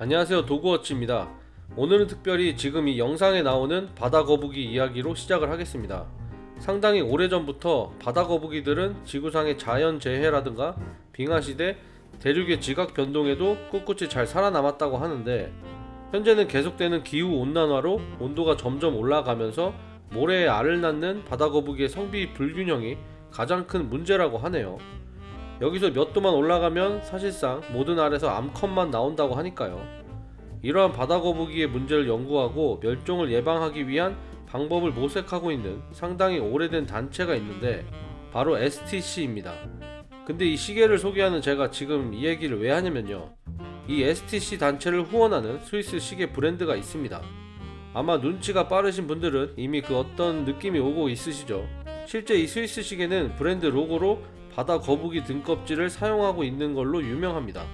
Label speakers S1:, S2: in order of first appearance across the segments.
S1: 안녕하세요. 도구워치입니다. 오늘은 특별히 지금 이 영상에 나오는 바다거북이 이야기로 시작을 하겠습니다. 상당히 오래전부터 바다거북이들은 지구상의 자연재해라든가 빙하시대, 대륙의 지각 변동에도 꿋꿋이 잘 살아남았다고 하는데 현재는 계속되는 기후온난화로 온도가 점점 올라가면서 모래에 알을 낳는 바다거북이의 성비 불균형이 가장 큰 문제라고 하네요 여기서 몇 도만 올라가면 사실상 모든 알에서 암컷만 나온다고 하니까요. 이러한 바다거북이의 문제를 연구하고 멸종을 예방하기 위한 방법을 모색하고 있는 상당히 오래된 단체가 있는데 바로 STC입니다. 근데 이 시계를 소개하는 제가 지금 이 얘기를 왜 하냐면요. 이 STC 단체를 후원하는 스위스 시계 브랜드가 있습니다. 아마 눈치가 빠르신 분들은 이미 그 어떤 느낌이 오고 있으시죠. 실제 이 스위스 시계는 브랜드 로고로 바다 거북이 등껍질을 사용하고 있는 걸로 유명합니다.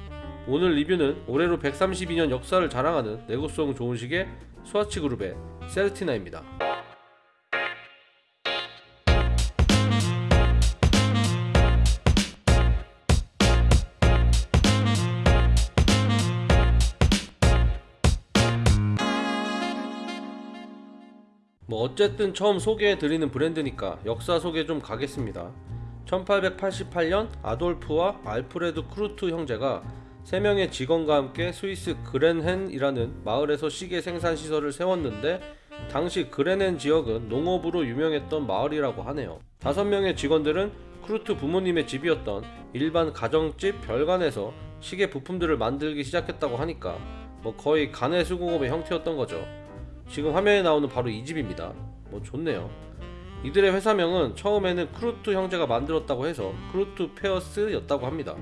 S1: 오늘 리뷰는 올해로 132년 역사를 자랑하는 내구성 좋은 시계 스와치 그룹의 세르티나입니다. 뭐 어쨌든 처음 소개해 드리는 브랜드니까 역사 소개 좀 가겠습니다. 1888년 아돌프와 알프레드 크루트 형제가 3명의 직원과 함께 스위스 그렌헨이라는 마을에서 시계 생산 시설을 세웠는데 당시 그렌헨 지역은 농업으로 유명했던 마을이라고 하네요. 5명의 직원들은 크루트 부모님의 집이었던 일반 가정집 별관에서 시계 부품들을 만들기 시작했다고 하니까 뭐 거의 가내 수공업의 형태였던 거죠. 지금 화면에 나오는 바로 이 집입니다. 뭐 좋네요. 이들의 회사명은 처음에는 크루트 형제가 만들었다고 해서 크루트 페어스였다고 합니다.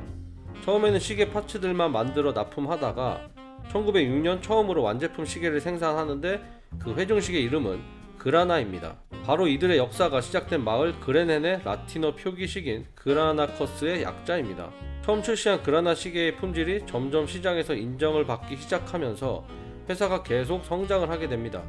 S1: 처음에는 시계 parts들만 만들어 납품하다가 1906년 처음으로 완제품 시계를 생산하는데 그 회중시계 이름은 그라나입니다. 바로 이들의 역사가 시작된 마을 그레넨의 라틴어 표기식인 그라나커스의 약자입니다. 처음 출시한 그라나 시계의 품질이 점점 시장에서 인정을 받기 시작하면서 회사가 계속 성장을 하게 됩니다.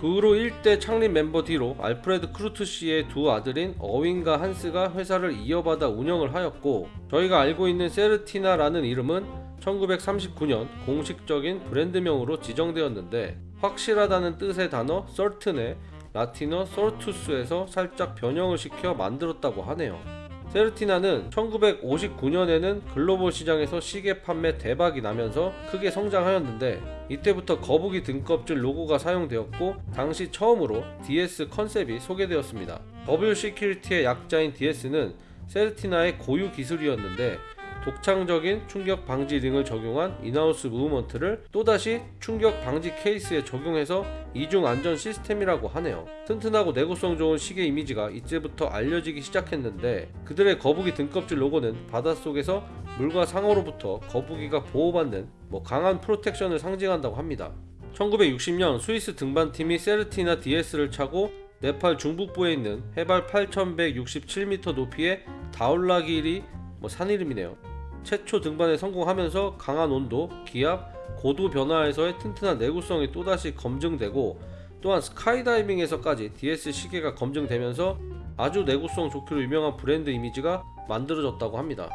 S1: 그 후로 1대 창립 멤버 뒤로 알프레드 크루트 씨의 두 아들인 어윈과 한스가 회사를 이어받아 운영을 하였고 저희가 알고 있는 세르티나라는 이름은 1939년 공식적인 브랜드명으로 지정되었는데 확실하다는 뜻의 단어 certain의 라틴어 certus에서 살짝 변형을 시켜 만들었다고 하네요. 세르티나는 1959년에는 글로벌 시장에서 시계 판매 대박이 나면서 크게 성장하였는데 이때부터 거북이 등껍질 로고가 사용되었고 당시 처음으로 DS 컨셉이 소개되었습니다. W 시큐리티의 약자인 DS는 세르티나의 고유 기술이었는데 독창적인 충격 방지 링을 적용한 in-house movement를 또다시 충격 방지 케이스에 적용해서 이중 안전 시스템이라고 하네요. 튼튼하고 내구성 좋은 시계 이미지가 이때부터 알려지기 시작했는데 그들의 거북이 등껍질 로고는 바닷속에서 물과 상어로부터 거북이가 보호받는 뭐 강한 프로텍션을 상징한다고 합니다. 1960년 스위스 등반팀이 세르티나 DS를 차고 네팔 중북부에 있는 해발 8167m 높이의 다울라길이 뭐 산 이름이네요. 최초 등반에 성공하면서 강한 온도, 기압, 고도 변화에서의 튼튼한 내구성이 또다시 검증되고 또한 스카이다이빙에서까지 DS 시계가 검증되면서 아주 내구성 좋기로 유명한 브랜드 이미지가 만들어졌다고 합니다.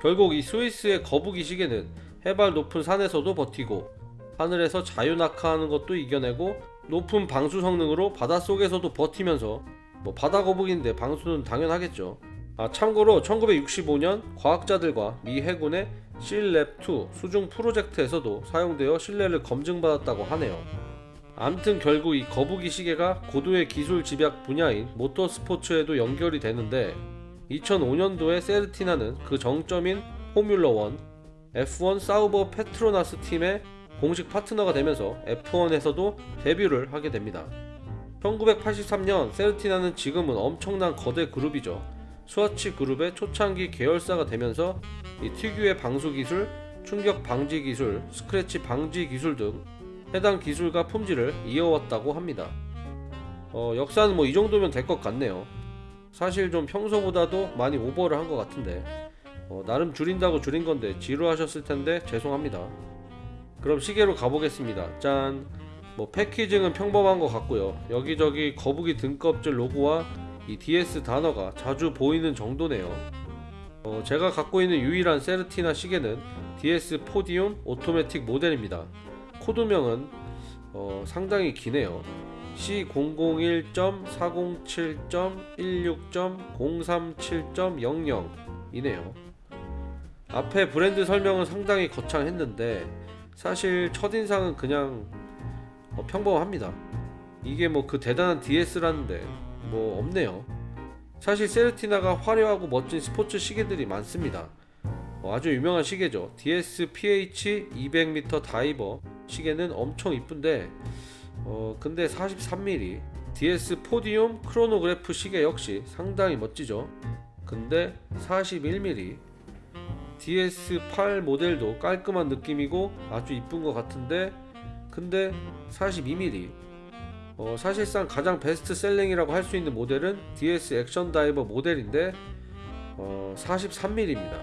S1: 결국 이 스위스의 거북이 시계는 해발 높은 산에서도 버티고 하늘에서 자유낙하하는 것도 이겨내고 높은 방수 성능으로 바닷속에서도 버티면서 뭐 바다 거북인데 방수는 당연하겠죠. 아, 참고로 1965년 과학자들과 미 해군의 실랩2 수중 프로젝트에서도 사용되어 신뢰를 검증받았다고 하네요. 암튼 결국 이 거북이 시계가 고도의 기술 집약 분야인 모터스포츠에도 연결이 되는데 2005년도에 세르티나는 그 정점인 포뮬러 1 F1 사우버 페트로나스 팀의 공식 파트너가 되면서 F1에서도 데뷔를 하게 됩니다. 1983년 세르티나는 지금은 엄청난 거대 그룹이죠. 스와치 그룹의 초창기 계열사가 되면서 이 특유의 방수 기술, 충격 방지 기술, 스크래치 방지 기술 등 해당 기술과 품질을 이어왔다고 합니다. 어, 역사는 뭐 이 정도면 될 것 같네요. 사실 좀 평소보다도 많이 오버를 한 것 같은데 어, 나름 줄인다고 줄인 건데 지루하셨을 텐데 죄송합니다. 그럼 시계로 가보겠습니다. 짠! 뭐 패키징은 평범한 것 같고요. 여기저기 거북이 등껍질 로고와 이 DS 단어가 자주 보이는 정도네요. 어, 제가 갖고 있는 유일한 세르티나 시계는 DS 포디움 오토매틱 모델입니다. 코드명은 어, 상당히 기네요. C001.407.16.037.00 이네요. 앞에 브랜드 설명은 상당히 거창했는데 사실 첫인상은 그냥 어, 평범합니다. 이게 뭐 그 대단한 DS라는데 뭐 없네요. 사실 세르티나가 화려하고 멋진 스포츠 시계들이 많습니다. 어, 아주 유명한 시계죠. DS PH 200m 다이버 시계는 엄청 이쁜데 어 근데 43mm DS 포디움 크로노그래프 시계 역시 상당히 멋지죠. 근데 41mm DS8 모델도 깔끔한 느낌이고 아주 이쁜 것 같은데 근데 42mm 어, 사실상 가장 best-selling이라고 할 수 있는 모델은 DS Action Diver 모델인데 어, 43mm입니다.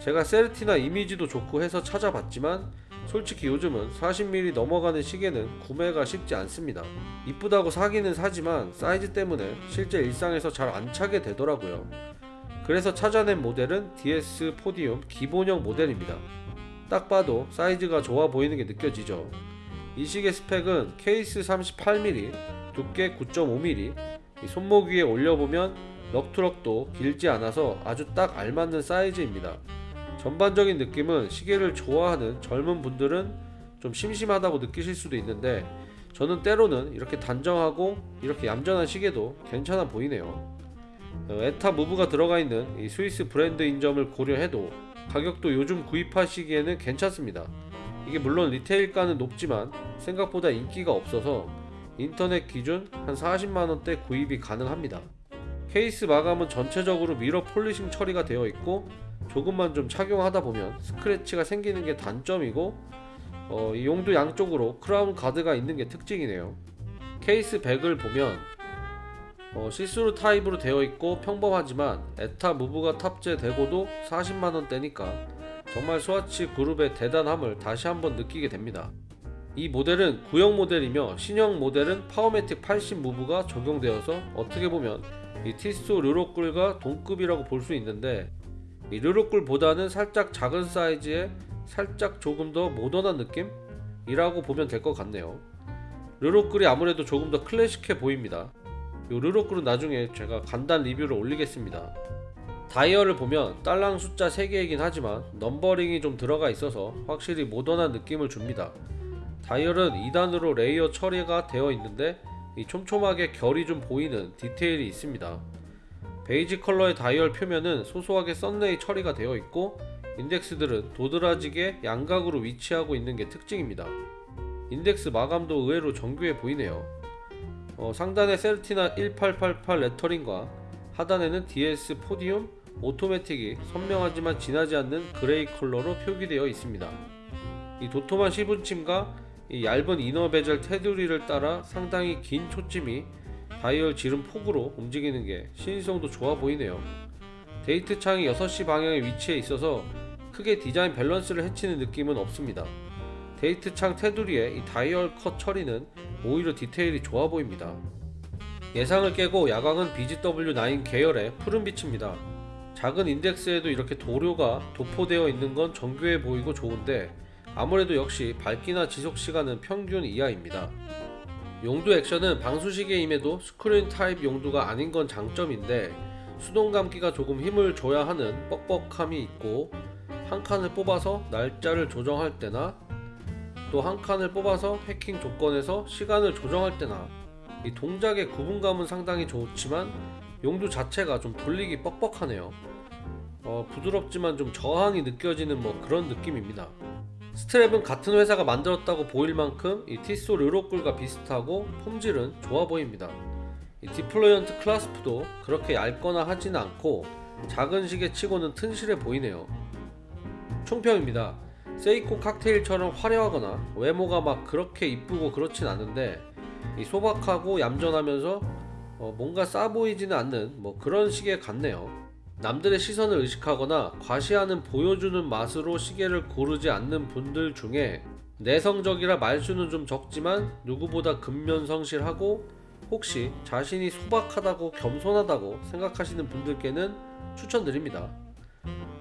S1: 제가 세르티나 이미지도 좋고 해서 찾아봤지만 솔직히 요즘은 40mm 넘어가는 시계는 구매가 쉽지 않습니다. 이쁘다고 사기는 사지만 사이즈 때문에 실제 일상에서 잘 안 차게 되더라고요. 그래서 찾아낸 모델은 DS Podium 기본형 모델입니다. 딱 봐도 사이즈가 좋아 보이는 게 느껴지죠. 이 시계 스펙은 케이스 38mm, 두께 9.5mm, 이 손목 위에 올려보면 럭트럭도 길지 않아서 아주 딱 알맞는 사이즈입니다. 전반적인 느낌은 시계를 좋아하는 젊은 분들은 좀 심심하다고 느끼실 수도 있는데 저는 때로는 이렇게 단정하고 이렇게 얌전한 시계도 괜찮아 보이네요. 어, 에타 무브가 들어가 있는 이 스위스 브랜드인 점을 고려해도 가격도 요즘 구입하시기에는 괜찮습니다. 이게 물론 retail가는 높지만 생각보다 인기가 없어서 인터넷 기준 한 40만원대 구입이 가능합니다. 케이스 마감은 전체적으로 mirror polishing 처리가 되어 있고 조금만 좀 착용하다 보면 스크래치가 생기는 게 단점이고 어, 이 용두 양쪽으로 crown guard가 있는 게 특징이네요. case back을 보면 어, 시스루 타입으로 되어 있고 평범하지만 ETA move가 탑재되고도 40만원대니까 정말 스와치 그룹의 대단함을 다시 한번 느끼게 됩니다. 이 모델은 구형 모델이며 신형 모델은 Powermatic 80 move가 적용되어서 어떻게 보면 이 Tissot Le Locle과 동급이라고 볼 수 있는데 이 Le Locle보다는 살짝 작은 사이즈에 살짝 조금 더 모던한 느낌이라고 보면 될 것 같네요. Le Locle이 아무래도 조금 더 클래식해 보입니다. 이 Le Locle은 나중에 제가 간단 리뷰를 올리겠습니다. 다이얼을 보면 딸랑 숫자 3개이긴 하지만 numbering이 좀 들어가 있어서 확실히 모던한 느낌을 줍니다. 다이얼은 2단으로 layer 처리가 되어 있는데 이 촘촘하게 결이 좀 보이는 디테일이 있습니다. 베이지 컬러의 다이얼 표면은 소소하게 sunray 처리가 되어 있고 인덱스들은 도드라지게 양각으로 위치하고 있는 게 특징입니다. 인덱스 마감도 의외로 정교해 보이네요. 어, 상단에 Certina 1888 레터링과 하단에는 DS Podium Automatic이 선명하지만 진하지 않는 gray 컬러로 표기되어 있습니다. 이 도톰한 시분침과 이 얇은 inner bezel 테두리를 따라 상당히 긴 초침이 다이얼 지름 폭으로 움직이는 게 시인성도 좋아 보이네요. 데이트 창이 6시 방향에 위치해 있어서 크게 디자인 밸런스를 해치는 느낌은 없습니다. 데이트 창 테두리에 이 다이아 컷 처리는 오히려 디테일이 좋아 보입니다. 예상을 깨고 야광은 BGW9 계열의 푸른빛입니다. 작은 인덱스에도 이렇게 도료가 도포되어 있는 건 정교해 보이고 좋은데 아무래도 역시 밝기나 지속 시간은 평균 이하입니다. 용두 액션은 방수시계임에도 스크루 타입 용두가 아닌 건 장점인데 수동 감기가 조금 힘을 줘야 하는 뻑뻑함이 있고 한 칸을 뽑아서 날짜를 조정할 때나 또 한 칸을 뽑아서 해킹 조건에서 시간을 조정할 때나 이 동작의 구분감은 상당히 좋지만 용두 자체가 좀 돌리기 뻑뻑하네요. 어, 부드럽지만 좀 저항이 느껴지는 뭐 그런 느낌입니다. 스트랩은 같은 회사가 만들었다고 보일 만큼 이 Tissot Le Locle과 비슷하고 품질은 좋아 보입니다. 이 deployant clasp도 그렇게 얇거나 하지는 않고 작은 시계 치고는 튼실해 보이네요. 총평입니다. 세이코 칵테일처럼 화려하거나 외모가 막 그렇게 이쁘고 그렇진 않은데 이 소박하고 얌전하면서 어 뭔가 싸 보이지는 않는 뭐 그런 시계 같네요. 남들의 시선을 의식하거나 과시하는 보여주는 맛으로 시계를 고르지 않는 분들 중에 내성적이라 말수는 좀 적지만 누구보다 근면 성실하고 혹시 자신이 소박하다고 겸손하다고 생각하시는 분들께는 추천드립니다.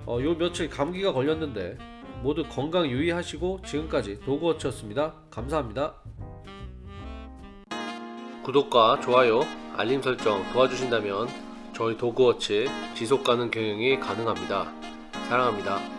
S1: 어, 요 며칠 감기가 걸렸는데 모두 건강 유의하시고 지금까지 도그워치였습니다. 감사합니다. 구독과 좋아요, 알림 설정 도와주신다면 저희 도그워치 지속가능 경영이 가능합니다. 사랑합니다.